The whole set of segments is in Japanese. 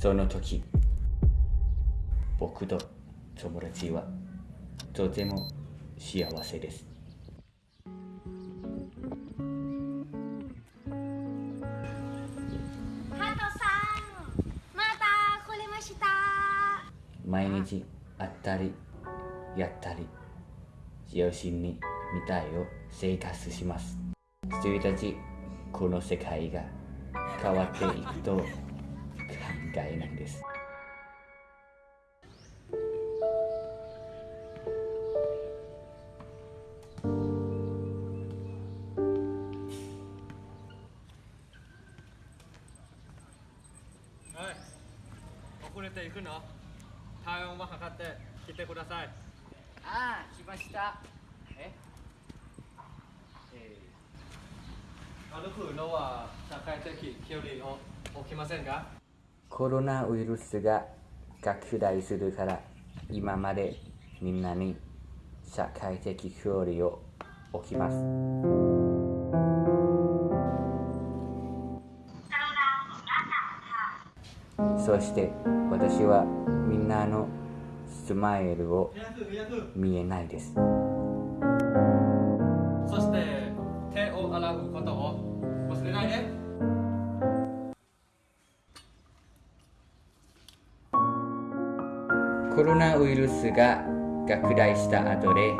その時僕と友達はとても幸せです。ハトさんまた来れました。毎日会ったりやったり両親に見たいを生活します。一人たちこの世界が変わっていくと考えないです。はい遅れていくの？体温を測って来てください。ああ来ました。え？歩くのは社会的距離を置きませんか？コロナウイルスが拡大するから今までみんなに社会的距離を置きます。そして私はみんなのスマイルを見えないです。そして手を洗うことを忘れないで。コロナウイルスが拡大した後で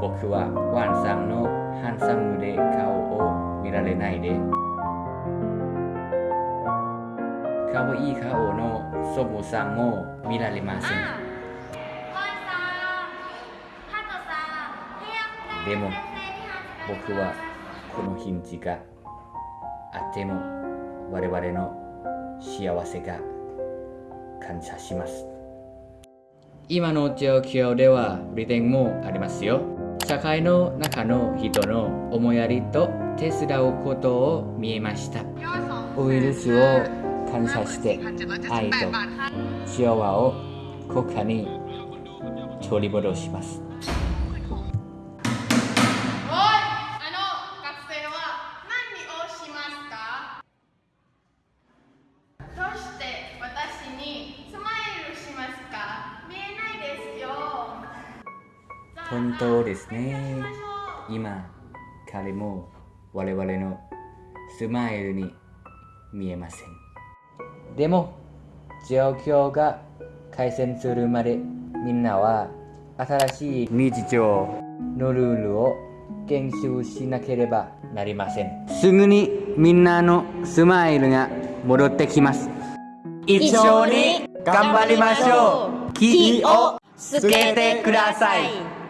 僕はワンさんのハンサムで顔を見られないで可愛いい顔のソムさんも見られません。でも僕はこのヒンジがあっても我々の幸せが感謝します。今の状況では利点もありますよ。社会の中の人の思いやりと手伝うことを見えました。ウイルスを感謝して愛と幸和を国家に取り戻します本当ですね。今彼も我々のスマイルに見えません。でも状況が改善するまでみんなは新しい日常のルールを研修しなければなりません。すぐにみんなのスマイルが戻ってきます。一緒に頑張りましょう。気をつけてください